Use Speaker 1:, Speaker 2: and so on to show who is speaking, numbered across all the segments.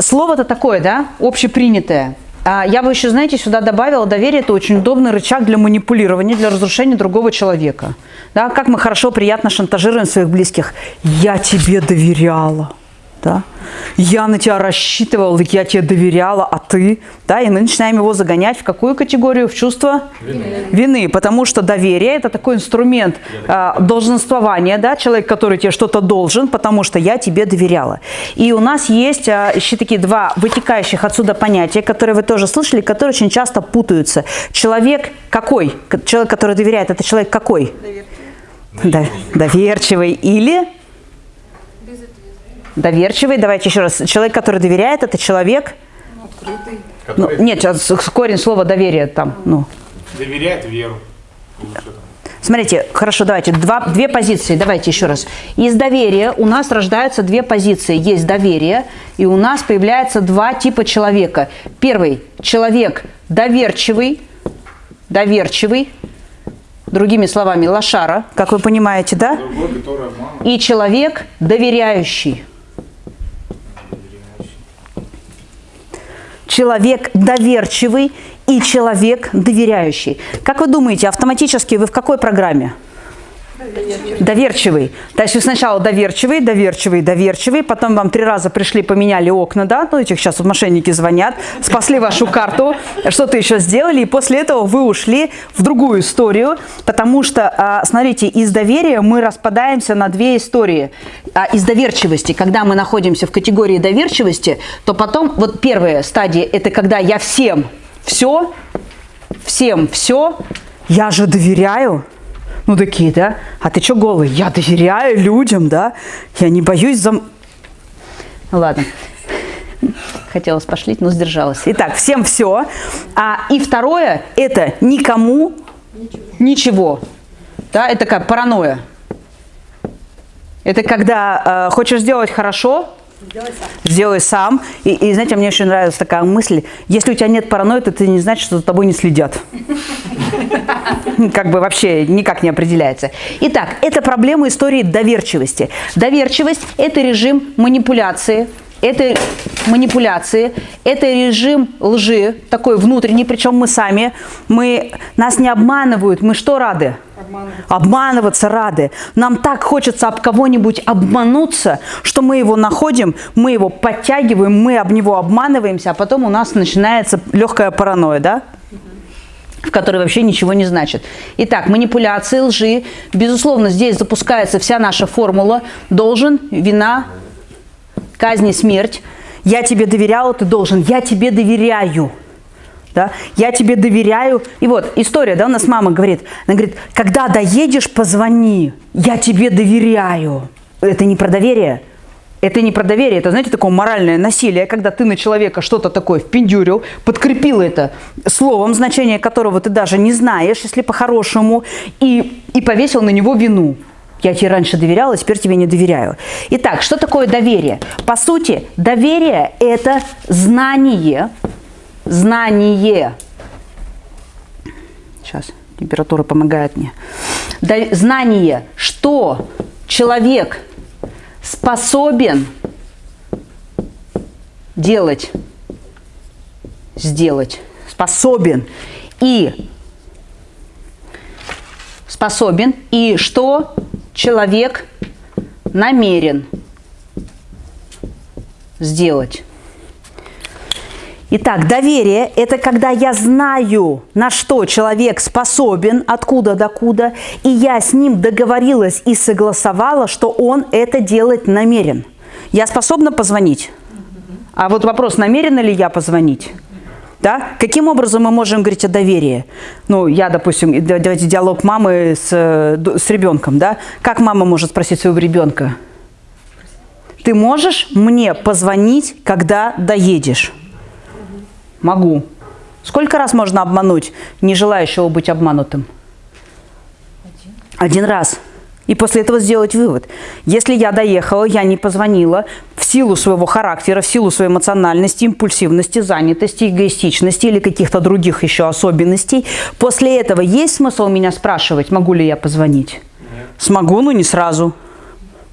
Speaker 1: Слово-то такое, да, общепринятое. А я бы еще, знаете, сюда добавила, доверие – это очень удобный рычаг для манипулирования, для разрушения другого человека. Да, как мы хорошо, приятно шантажируем своих близких. «Я тебе доверяла» да, я на тебя рассчитывал, я тебе доверяла, а ты, да, и мы начинаем его загонять в какую категорию? В чувство вины, вины потому что доверие – это такой инструмент э, долженствования, да, человек, который тебе что-то должен, потому что я тебе доверяла. И у нас есть э, еще такие два вытекающих отсюда понятия, которые вы тоже слышали, которые очень часто путаются. Человек какой? Человек, который доверяет, это человек какой? Доверчивый. Доверчивый или Доверчивый, давайте еще раз. Человек, который доверяет, это человек... Открытый. Ну, нет, корень слова доверие там. Ну.
Speaker 2: Доверяет веру.
Speaker 1: Смотрите, хорошо, давайте, два, две позиции, давайте еще раз. Из доверия у нас рождаются две позиции. Есть доверие, и у нас появляется два типа человека. Первый – человек доверчивый, доверчивый, другими словами, лошара, как вы понимаете, да? Другой, и человек доверяющий. Человек доверчивый и человек доверяющий. Как вы думаете, автоматически вы в какой программе? Доверчивый. доверчивый. То есть вы сначала доверчивый, доверчивый, доверчивый, потом вам три раза пришли, поменяли окна, да, ну этих сейчас вот мошенники звонят, спасли вашу карту, что-то еще сделали, и после этого вы ушли в другую историю, потому что, а, смотрите, из доверия мы распадаемся на две истории. А из доверчивости, когда мы находимся в категории доверчивости, то потом, вот первая стадия, это когда я всем все, всем все, я же доверяю, ну, такие, да? А ты что голый? Я доверяю людям, да? Я не боюсь за... Ну, ладно. Хотелось пошлить, но сдержалась. Итак, всем все. А, и второе, это никому ничего. ничего. Да, это как паранойя. Это когда э, хочешь сделать хорошо, Сделай сам. И, и знаете, мне очень нравится такая мысль. Если у тебя нет паранойи, то это не значит, что за тобой не следят. Как бы вообще никак не определяется. Итак, это проблема истории доверчивости. Доверчивость – это режим манипуляции, это манипуляции, это режим лжи, такой внутренний, причем мы сами, мы, нас не обманывают, мы что рады? Обманываться. Обманываться рады. Нам так хочется об кого-нибудь обмануться, что мы его находим, мы его подтягиваем, мы об него обманываемся, а потом у нас начинается легкая паранойя, да? в которой вообще ничего не значит. Итак, манипуляции, лжи. Безусловно, здесь запускается вся наша формула. Должен, вина, казни, смерть. Я тебе доверяла, ты должен. Я тебе доверяю. Да? Я тебе доверяю. И вот история, да, у нас мама говорит, она говорит, когда доедешь, позвони, я тебе доверяю. Это не про доверие. Это не про доверие, это, знаете, такое моральное насилие, когда ты на человека что-то такое впендюрил, подкрепил это словом, значение которого ты даже не знаешь, если по-хорошему, и, и повесил на него вину. Я тебе раньше доверяла, теперь тебе не доверяю. Итак, что такое доверие? По сути, доверие – это знание, знание. Сейчас, температура помогает мне. Знание, что человек способен делать, сделать, способен и способен, и что человек намерен сделать. Итак, доверие – это когда я знаю, на что человек способен, откуда докуда, и я с ним договорилась и согласовала, что он это делать намерен. Я способна позвонить? А вот вопрос, намерена ли я позвонить? Да? Каким образом мы можем говорить о доверии? Ну, я, допустим, давайте диалог мамы с, с ребенком. Да? Как мама может спросить своего ребенка? Ты можешь мне позвонить, когда доедешь? Могу. Сколько раз можно обмануть не желающего быть обманутым? Один. Один раз. И после этого сделать вывод. Если я доехала, я не позвонила, в силу своего характера, в силу своей эмоциональности, импульсивности, занятости, эгоистичности или каких-то других еще особенностей, после этого есть смысл меня спрашивать, могу ли я позвонить? Нет. Смогу, но не сразу.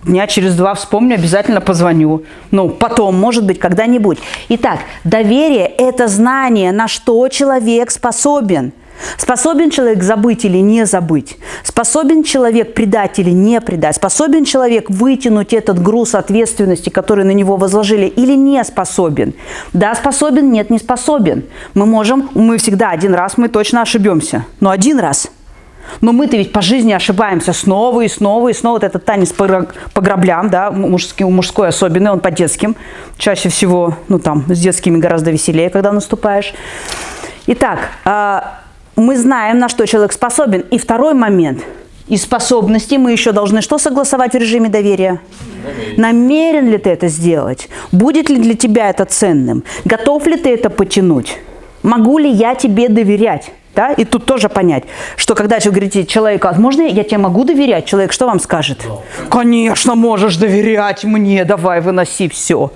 Speaker 1: Дня через два вспомню, обязательно позвоню. Ну, потом, может быть, когда-нибудь. Итак, доверие – это знание, на что человек способен – Способен человек забыть или не забыть? Способен человек предать или не предать? Способен человек вытянуть этот груз ответственности, который на него возложили, или не способен? Да, способен, нет, не способен. Мы можем, мы всегда один раз, мы точно ошибемся. Но один раз. Но мы-то ведь по жизни ошибаемся снова и снова и снова. Вот этот танец по, по граблям, да, мужской, мужской особенный, он по детским. Чаще всего, ну там, с детскими гораздо веселее, когда наступаешь. Итак, а, мы знаем, на что человек способен. И второй момент. Из способностей мы еще должны что согласовать в режиме доверия? Намерен. Намерен ли ты это сделать? Будет ли для тебя это ценным? Готов ли ты это потянуть? Могу ли я тебе доверять? Да? И тут тоже понять, что когда вы говорите человеку, «А можно я тебе могу доверять? Человек что вам скажет? Конечно, можешь доверять мне, давай, выноси все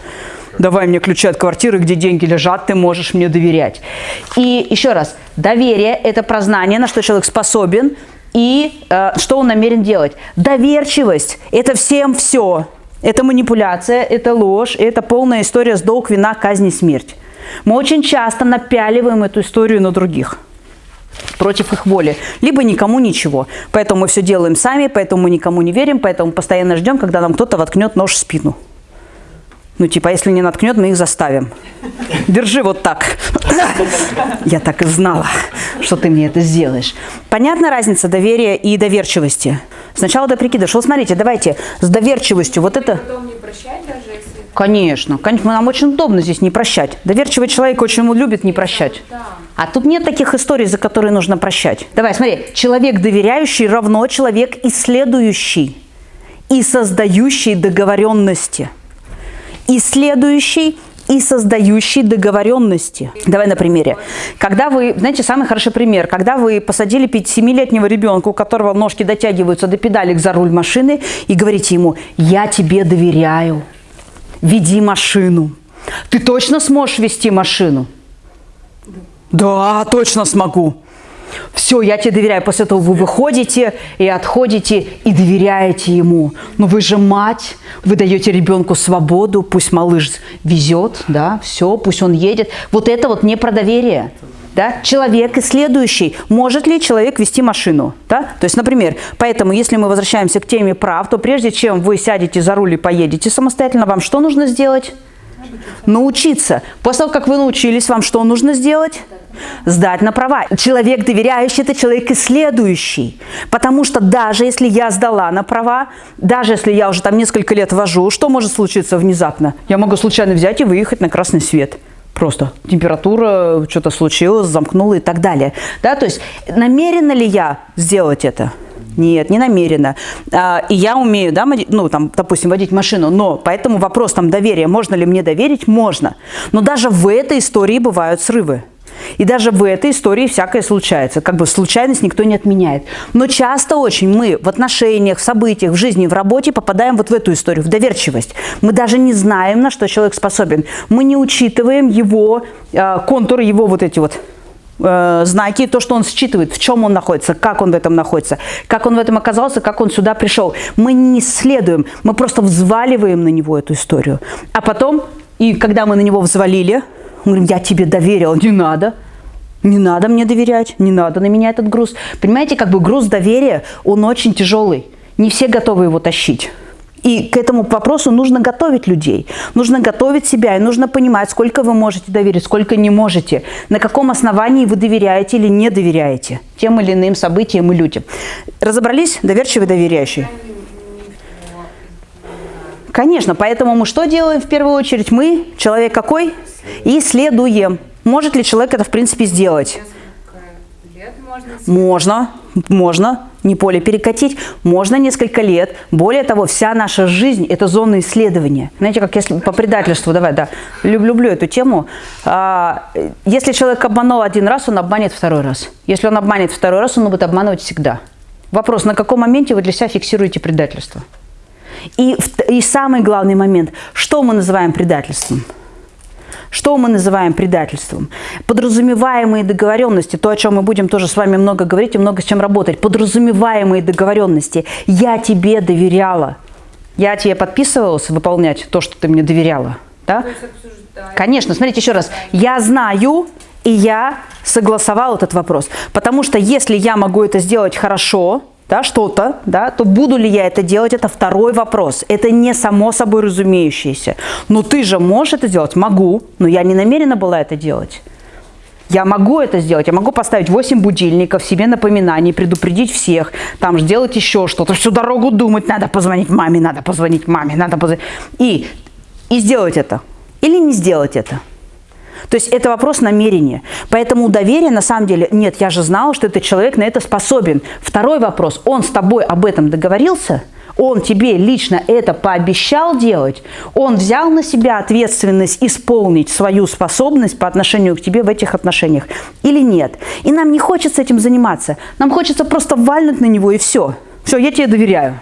Speaker 1: давай мне ключи от квартиры, где деньги лежат, ты можешь мне доверять. И еще раз, доверие – это прознание, на что человек способен и э, что он намерен делать. Доверчивость – это всем все. Это манипуляция, это ложь, это полная история с долг, вина, казни, смерть. Мы очень часто напяливаем эту историю на других против их воли, либо никому ничего. Поэтому мы все делаем сами, поэтому мы никому не верим, поэтому постоянно ждем, когда нам кто-то воткнет нож в спину. Ну, типа, если не наткнет, мы их заставим. Держи вот так. Я так и знала, что ты мне это сделаешь. Понятна разница доверия и доверчивости? Сначала ты прикидываешь. Вот смотрите, давайте с доверчивостью вот это... Конечно, конечно, нам очень удобно здесь не прощать. Доверчивый человек очень любит не прощать. А тут нет таких историй, за которые нужно прощать. Давай, смотри, человек доверяющий равно человек исследующий и создающий договоренности исследующий и создающий договоренности. Давай на примере. Когда вы, знаете, самый хороший пример, когда вы посадили 7-летнего ребенка, у которого ножки дотягиваются до педалек за руль машины, и говорите ему, я тебе доверяю, веди машину. Ты точно сможешь вести машину? Да, точно смогу. Все, я тебе доверяю. После этого вы выходите и отходите и доверяете ему. Но вы же мать, вы даете ребенку свободу, пусть малыш везет, да, все, пусть он едет. Вот это вот не про доверие. Да? Человек исследующий. Может ли человек вести машину? Да? То есть, например, поэтому, если мы возвращаемся к теме прав, то прежде чем вы сядете за руль и поедете самостоятельно, вам что нужно сделать? Научиться. После того, как вы научились, вам что нужно сделать? Сдать на права. Человек доверяющий – это человек исследующий. Потому что даже если я сдала на права, даже если я уже там несколько лет вожу, что может случиться внезапно? Я могу случайно взять и выехать на красный свет. Просто температура, что-то случилось, замкнула и так далее. Да, то есть намерена ли я сделать это? Нет, не намеренно. А, и я умею, да, ну, там, допустим, водить машину, но поэтому вопрос там доверия, можно ли мне доверить, можно. Но даже в этой истории бывают срывы. И даже в этой истории всякое случается. Как бы случайность никто не отменяет. Но часто очень мы в отношениях, в событиях, в жизни, в работе попадаем вот в эту историю, в доверчивость. Мы даже не знаем, на что человек способен. Мы не учитываем его э, контуры, его вот эти вот э, знаки, то, что он считывает, в чем он находится, как он в этом находится, как он в этом оказался, как он сюда пришел. Мы не следуем, мы просто взваливаем на него эту историю. А потом, и когда мы на него взвалили, мы говорим, я тебе доверил, не надо. Не надо мне доверять, не надо на меня этот груз. Понимаете, как бы груз доверия, он очень тяжелый. Не все готовы его тащить. И к этому вопросу нужно готовить людей, нужно готовить себя, и нужно понимать, сколько вы можете доверить, сколько не можете, на каком основании вы доверяете или не доверяете тем или иным событиям и людям. Разобрались? Доверчивый, доверяющий? Конечно, поэтому мы что делаем в первую очередь? Мы, человек какой? Исследуем. Может ли человек это в принципе сделать? Можно, можно не поле перекатить, можно несколько лет. Более того, вся наша жизнь – это зона исследования. Знаете, как если по предательству, давай, да, люблю, люблю эту тему. А, если человек обманул один раз, он обманет второй раз. Если он обманет второй раз, он будет обманывать всегда. Вопрос, на каком моменте вы для себя фиксируете предательство? И, и самый главный момент, что мы называем предательством – что мы называем предательством? Подразумеваемые договоренности, то, о чем мы будем тоже с вами много говорить и много с чем работать. Подразумеваемые договоренности. Я тебе доверяла. Я тебе подписывалась выполнять то, что ты мне доверяла. Да? Конечно, смотрите еще раз. Я знаю, и я согласовал этот вопрос. Потому что если я могу это сделать хорошо, да, что-то, да, то буду ли я это делать, это второй вопрос. Это не само собой разумеющееся. Но ты же можешь это сделать? Могу, но я не намерена была это делать. Я могу это сделать, я могу поставить 8 будильников, себе напоминаний, предупредить всех, там сделать еще что-то, всю дорогу думать, надо позвонить маме, надо позвонить маме, надо позвонить. И, и сделать это. Или не сделать это. То есть это вопрос намерения. Поэтому у доверия на самом деле, нет, я же знала, что этот человек на это способен. Второй вопрос, он с тобой об этом договорился? Он тебе лично это пообещал делать? Он взял на себя ответственность исполнить свою способность по отношению к тебе в этих отношениях? Или нет? И нам не хочется этим заниматься. Нам хочется просто вальнуть на него и все. Все, я тебе доверяю.